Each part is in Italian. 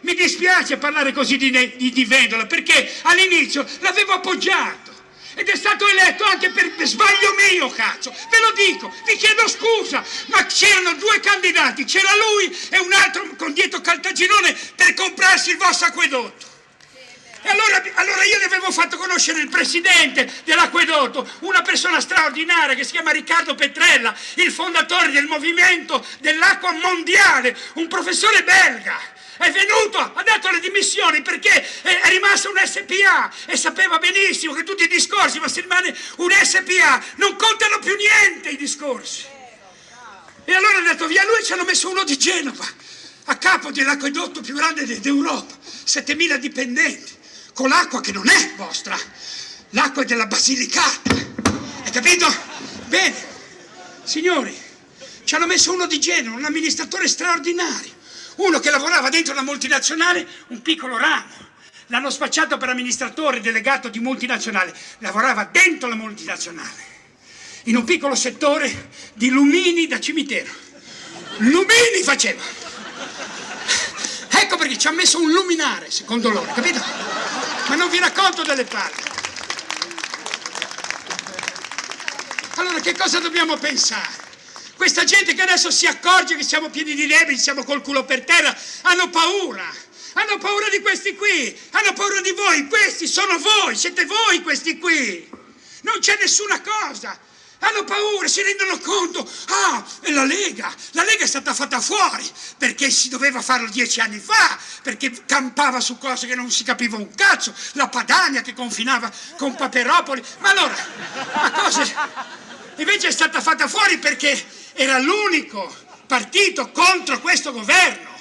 mi dispiace parlare così di, di, di Vendola perché all'inizio l'avevo appoggiato ed è stato eletto anche per sbaglio mio, cazzo. Ve lo dico, vi chiedo scusa, ma c'erano due candidati, c'era lui e un altro con dietro Caltagirone per comprarsi il vostro acquedotto. E allora, allora, io gli avevo fatto conoscere il presidente dell'acquedotto, una persona straordinaria che si chiama Riccardo Petrella, il fondatore del movimento dell'acqua mondiale, un professore belga. È venuto, ha dato le dimissioni perché è rimasto un SPA e sapeva benissimo che tutti i discorsi, ma se rimane un SPA non contano più niente i discorsi. E allora ha detto via lui ci hanno messo uno di Genova, a capo dell'acquedotto più grande d'Europa, 7.000 dipendenti con l'acqua che non è vostra, l'acqua è della Basilicata. Hai capito? Bene, signori, ci hanno messo uno di Genova, un amministratore straordinario, uno che lavorava dentro una multinazionale, un piccolo ramo. L'hanno spacciato per amministratore delegato di multinazionale, lavorava dentro la multinazionale, in un piccolo settore di lumini da cimitero. Lumini faceva! Ecco perché ci ha messo un luminare, secondo loro, capito? ma non vi racconto delle palle. Allora che cosa dobbiamo pensare? Questa gente che adesso si accorge che siamo pieni di neve, siamo col culo per terra, hanno paura. Hanno paura di questi qui, hanno paura di voi, questi sono voi, siete voi questi qui. Non c'è nessuna cosa. Hanno paura, si rendono conto. Ah, è la Lega. La Lega è stata fatta fuori perché si doveva farlo dieci anni fa, perché campava su cose che non si capiva un cazzo. La Padania che confinava con Paperopoli. Ma allora, ma cose... Invece è stata fatta fuori perché era l'unico partito contro questo governo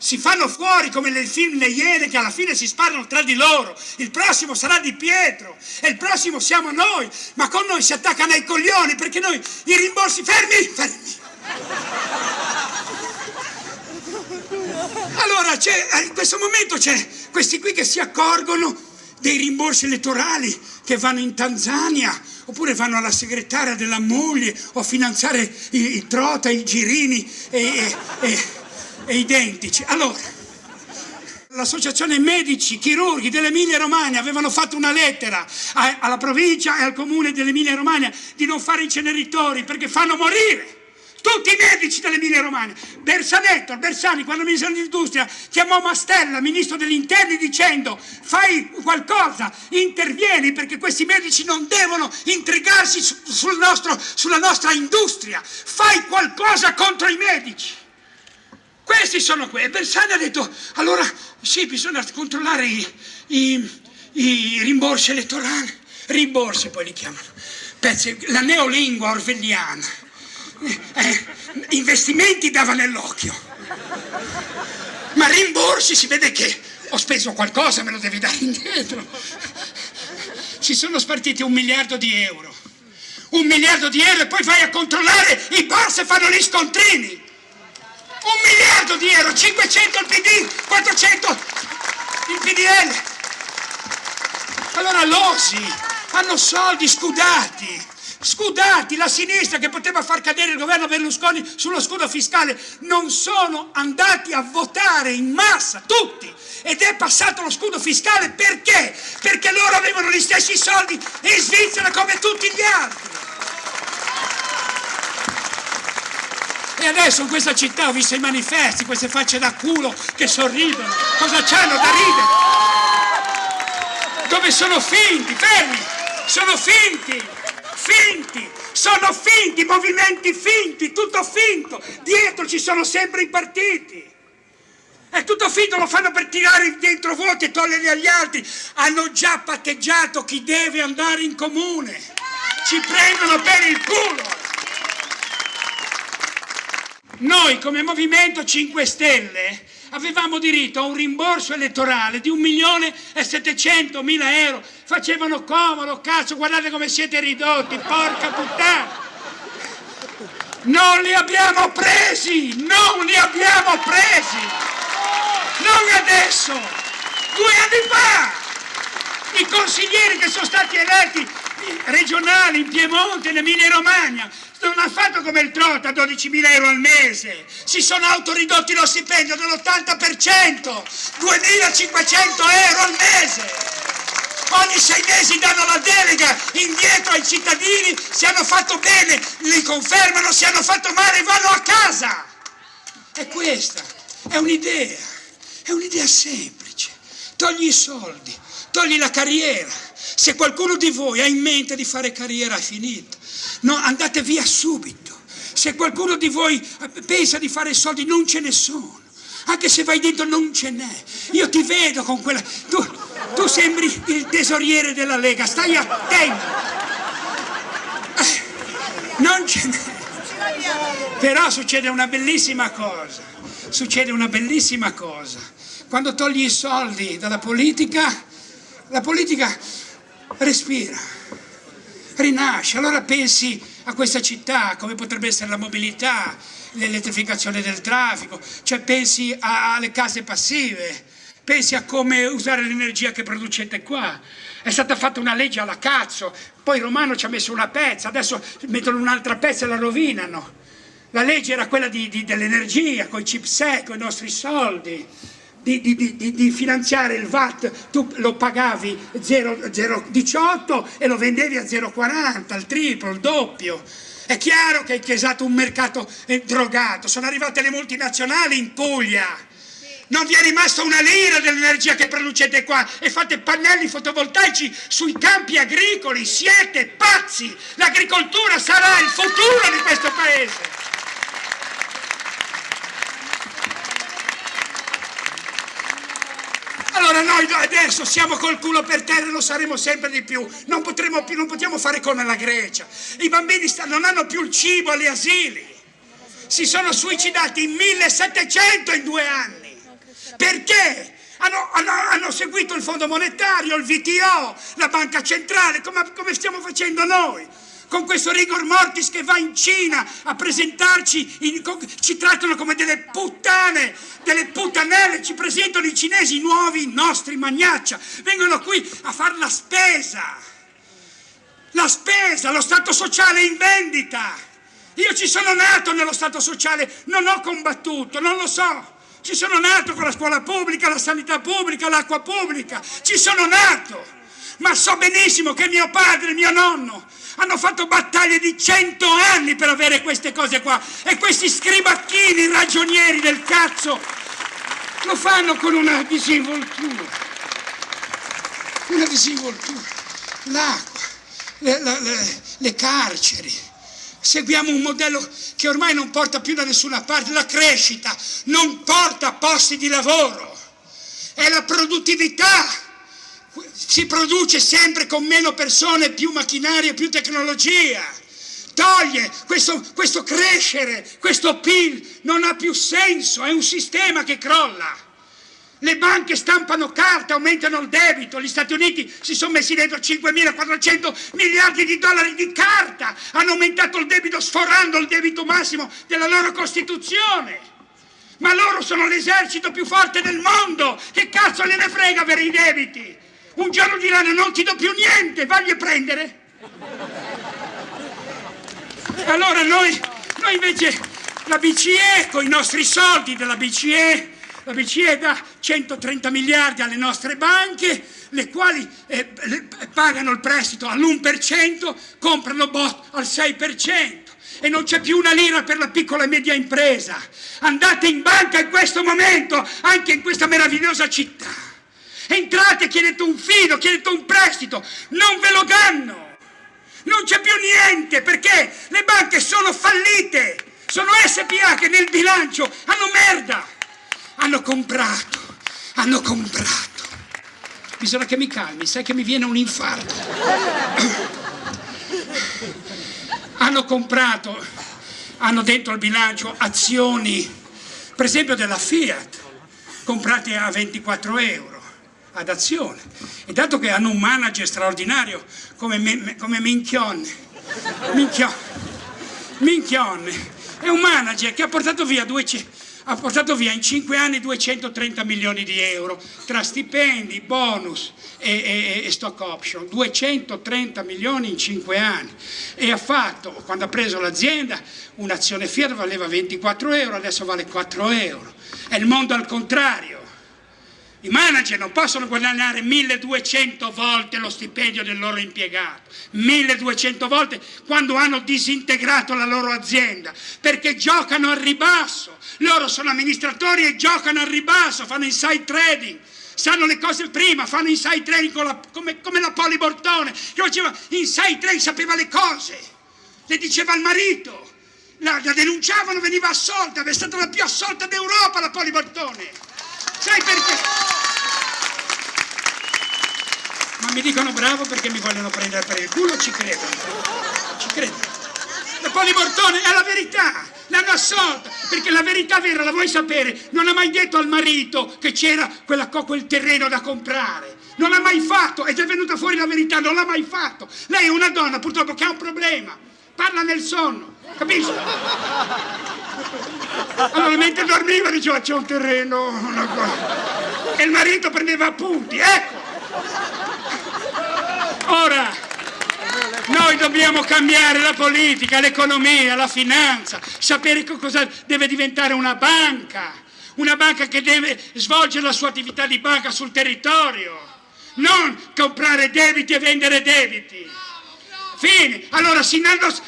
si fanno fuori come nel film Le Iene che alla fine si sparano tra di loro. Il prossimo sarà Di Pietro e il prossimo siamo noi, ma con noi si attaccano ai coglioni perché noi i rimborsi fermi, fermi. Allora in questo momento c'è questi qui che si accorgono dei rimborsi elettorali che vanno in Tanzania oppure vanno alla segretaria della moglie o a finanziare i, i trota, i girini e, e, e e identici. Allora, l'associazione medici, chirurghi dell'Emilia Romagna avevano fatto una lettera alla provincia e al comune dell'Emilia Romagna di non fare inceneritori perché fanno morire tutti i medici dell'Emilia Romagna. Bersanetto, Bersani, quando ministro dell'industria, chiamò Mastella, ministro degli interni, dicendo fai qualcosa, intervieni perché questi medici non devono intrigarsi sul nostro, sulla nostra industria, fai qualcosa contro i medici. Questi sono. E Bersani ha detto, allora sì, bisogna controllare i, i, i rimborsi elettorali. Rimborsi poi li chiamano. Pezzi, la neolingua orwelliana. Eh, investimenti dava nell'occhio. Ma rimborsi si vede che ho speso qualcosa, me lo devi dare indietro. Si sono spartiti un miliardo di euro. Un miliardo di euro e poi vai a controllare i bar se fanno gli scontrini un miliardo di euro, 500 il PD, 400 il PDL. Allora l'OSI hanno soldi scudati, scudati, la sinistra che poteva far cadere il governo Berlusconi sullo scudo fiscale, non sono andati a votare in massa, tutti, ed è passato lo scudo fiscale perché? Perché loro avevano gli stessi soldi in Svizzera come tutti gli altri. E adesso in questa città ho visto i manifesti, queste facce da culo che sorridono. Cosa c'hanno da ridere? Dove sono finti? Fermi! Sono finti! Finti! Sono finti, movimenti finti, tutto finto. Dietro ci sono sempre i partiti. È tutto finto, lo fanno per tirare dentro voti e toglierli agli altri. Hanno già patteggiato chi deve andare in comune. Ci prendono per il culo. Noi come Movimento 5 Stelle avevamo diritto a un rimborso elettorale di un milione e settecento mila euro. Facevano comodo, cazzo, guardate come siete ridotti, porca puttana! Non li abbiamo presi! Non li abbiamo presi! Non adesso! Due anni fa! I consiglieri che sono stati eletti regionali in Piemonte, in Emilia Romagna, non hanno fatto come il Trota, 12.000 euro al mese, si sono autoridotti lo stipendio dell'80%, 2.500 euro al mese. Ogni sei mesi danno la delega indietro ai cittadini, se hanno fatto bene li confermano, se hanno fatto male vanno a casa. E questa è un'idea, è un'idea semplice. Togli i soldi, togli la carriera. Se qualcuno di voi ha in mente di fare carriera è finita. No, andate via subito. Se qualcuno di voi pensa di fare soldi non ce ne sono. Anche se vai dentro non ce n'è. Io ti vedo con quella... Tu, tu sembri il tesoriere della Lega, stai attento. Eh, non ce n'è. Però succede una bellissima cosa. Succede una bellissima cosa. Quando togli i soldi dalla politica, la politica respira, rinasce. Allora pensi a questa città, come potrebbe essere la mobilità, l'elettrificazione del traffico, cioè pensi alle case passive, pensi a come usare l'energia che producete qua. È stata fatta una legge alla cazzo, poi Romano ci ha messo una pezza, adesso mettono un'altra pezza e la rovinano. La legge era quella dell'energia, con i chipset, con i nostri soldi di, di, di, di, finanziare il VAT, tu lo pagavi 0,18 e lo vendevi a 0,40, al triplo, il doppio. È chiaro che hai chiesato un mercato eh, drogato, sono arrivate le multinazionali in Puglia. Non vi è rimasta una lira dell'energia che producete qua e fate pannelli fotovoltaici sui campi agricoli, siete pazzi! L'agricoltura sarà il futuro di questo paese! Allora noi adesso siamo col culo per terra e lo saremo sempre di più. Non, potremo più, non possiamo fare come la Grecia. I bambini non hanno più il cibo agli asili. Si sono suicidati in 1700 in due anni. Perché? Hanno, hanno, hanno, seguito il Fondo Monetario, il VTO, la Banca Centrale, come, come stiamo facendo noi con questo rigor mortis che va in Cina a presentarci, in, ci trattano come delle puttane, delle puttanelle, ci presentano i cinesi nuovi, nostri magnaccia, vengono qui a fare la spesa, la spesa, lo Stato sociale in vendita. Io ci sono nato nello Stato sociale, non ho combattuto, non lo so. Ci sono nato con la scuola pubblica, la sanità pubblica, l'acqua pubblica, ci sono nato. Ma so benissimo che mio padre, mio nonno, hanno fatto battaglie di cento anni per avere queste cose qua. E questi scribacchini ragionieri del cazzo lo fanno con una disinvoltura. Una disinvoltura. L'acqua le, le, le carceri. Seguiamo un modello che ormai non porta più da nessuna parte la crescita. Non porta posti di lavoro. È la produttività si produce sempre con meno persone, più macchinaria, più tecnologia. Toglie questo, questo crescere, questo PIL, non ha più senso, è un sistema che crolla. Le banche stampano carta, aumentano il debito, gli Stati Uniti si sono messi dentro 5.400 miliardi di dollari di carta, hanno aumentato il debito sforando il debito massimo della loro Costituzione. Ma loro sono l'esercito più forte del mondo, che cazzo gliene frega per i debiti? Un giorno diranno non ti do più niente, vagli a prendere. Allora noi, noi invece, la BCE, con i nostri soldi della BCE, la BCE dà 130 miliardi alle nostre banche, le quali eh, pagano il prestito all'1%, comprano bot al 6% e non c'è più una lira per la piccola e media impresa. Andate in banca in questo momento, anche in questa meravigliosa città. Entrate, chiedete un fido, chiedete un prestito, non ve lo danno. Non c'è più niente perché le banche sono fallite. Sono SPA che nel bilancio hanno merda. Hanno comprato, hanno comprato. Bisogna che mi calmi, sai che mi viene un infarto. hanno comprato, hanno dentro il bilancio azioni, per esempio della Fiat, comprate a 24 euro ad azione. E dato che hanno un manager straordinario come, me, come Minchione, Minchione, Minchione, è un manager che ha portato via 200, ha portato via in 5 anni 230 milioni di euro tra stipendi, bonus e, e, e, stock option, 230 milioni in 5 anni e ha fatto, quando ha preso l'azienda, un'azione Fiat valeva 24 euro, adesso vale 4 euro. È il mondo al contrario. I manager non possono guadagnare 1200 volte lo stipendio del loro impiegato, 1200 volte quando hanno disintegrato la loro azienda, perché giocano al ribasso, loro sono amministratori e giocano al ribasso, fanno inside trading, sanno le cose prima, fanno inside trading la, come, come, la Poli Bortone, che faceva inside trading, sapeva le cose, le diceva al marito, la, la denunciavano, veniva assolta, è stata la più assolta d'Europa la Poli Bortone. Sai perché? Ma mi dicono bravo perché mi vogliono prendere per il culo, ci credo. Ci credo. La Polibortone è la verità, l'hanno assolta, perché la verità vera la vuoi sapere, non ha mai detto al marito che c'era quel terreno da comprare. Non l'ha mai fatto ed è venuta fuori la verità, non l'ha mai fatto. Lei è una donna purtroppo che ha un problema, parla nel sonno, capisci? Allora mentre dormiva diceva c'è un terreno, una cosa. E il marito prendeva appunti, ecco. Ora, noi dobbiamo cambiare la politica, l'economia, la finanza, sapere cosa deve diventare una banca, una banca che deve svolgere la sua attività di banca sul territorio, non comprare debiti e vendere debiti. Fine. Allora si,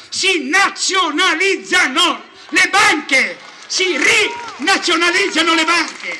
si nazionalizzano le banche si rinazionalizzano le banche,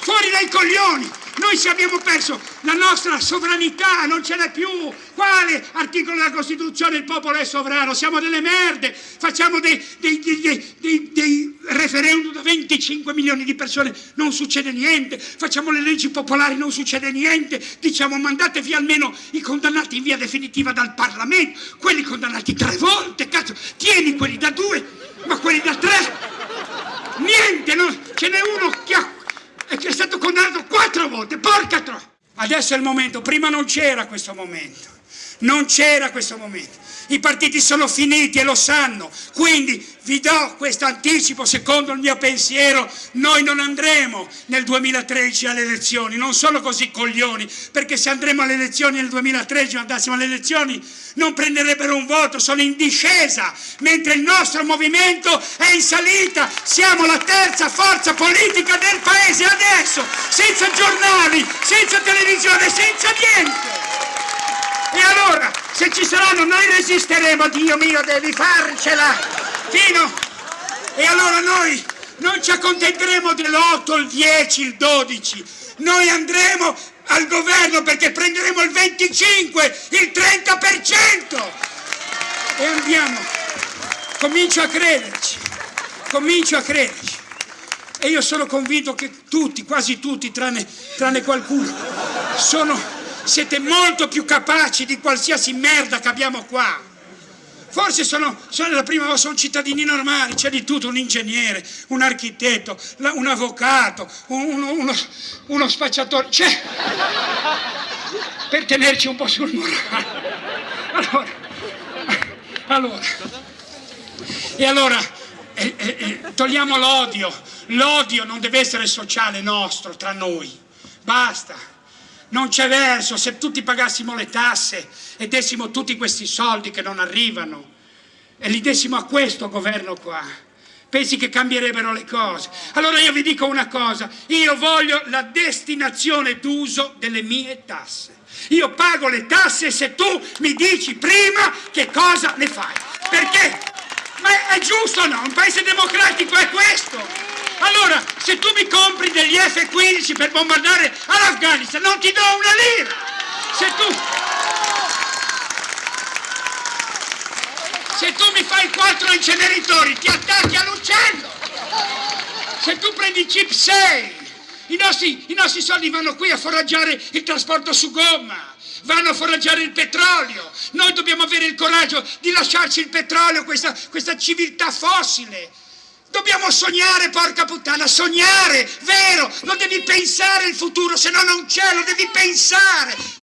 fuori dai coglioni. Noi ci abbiamo perso la nostra sovranità, non ce n'è più. Quale articolo della Costituzione il popolo è sovrano? Siamo delle merde, facciamo dei, dei, dei, dei, referendum da 25 milioni di persone, non succede niente. Facciamo le leggi popolari, non succede niente. Diciamo mandate via almeno i condannati in via definitiva dal Parlamento, quelli condannati tre volte, cazzo, tieni quelli da due, ma quelli da tre Niente, no, ce n'è uno che, ha, che è stato condannato quattro volte, porca troppo! Adesso è il momento, prima non c'era questo momento, non c'era questo momento. I partiti sono finiti e lo sanno, quindi vi do questo anticipo, secondo il mio pensiero, noi non andremo nel 2013 alle elezioni, non sono così coglioni, perché se andremo alle elezioni nel 2013 andassimo alle elezioni non prenderebbero un voto, sono in discesa, mentre il nostro movimento è in salita, siamo la terza forza politica del paese adesso, senza giornali, senza televisione, senza niente. E allora, se ci saranno, noi resisteremo, Dio mio, devi farcela! Fino! E allora noi non ci accontenteremo dell'8, il 10, il 12, noi andremo al governo perché prenderemo il 25, il 30% e andiamo. Comincio a crederci, comincio a crederci. E io sono convinto che tutti, quasi tutti, tranne, tranne qualcuno, sono, siete molto più capaci di qualsiasi merda che abbiamo qua. Forse sono, sono la prima volta, sono cittadini normali, c'è di tutto, un ingegnere, un architetto, un avvocato, uno, uno, uno spacciatore, c'è. Per tenerci un po' sul morale. Allora, allora, e allora eh, eh, eh, togliamo l'odio, l'odio non deve essere sociale nostro, tra noi, basta non c'è verso, se tutti pagassimo le tasse e dessimo tutti questi soldi che non arrivano e li dessimo a questo governo qua, pensi che cambierebbero le cose? Allora io vi dico una cosa, io voglio la destinazione d'uso delle mie tasse. Io pago le tasse se tu mi dici prima che cosa ne fai. Perché? Ma è giusto o no? Un paese democratico è questo. Allora, se tu mi compri degli F-15 per bombardare all'Afghanistan, non ti do una lira! Se tu... Se tu mi fai quattro inceneritori, ti attacchi all'uccello! Se tu prendi chip 6, i nostri, i nostri soldi vanno qui a foraggiare il trasporto su gomma, vanno a foraggiare il petrolio. Noi dobbiamo avere il coraggio di lasciarci il petrolio, questa, questa civiltà fossile. Dobbiamo sognare, porca puttana, sognare, vero, non devi pensare il futuro, se no non c'è, lo devi pensare.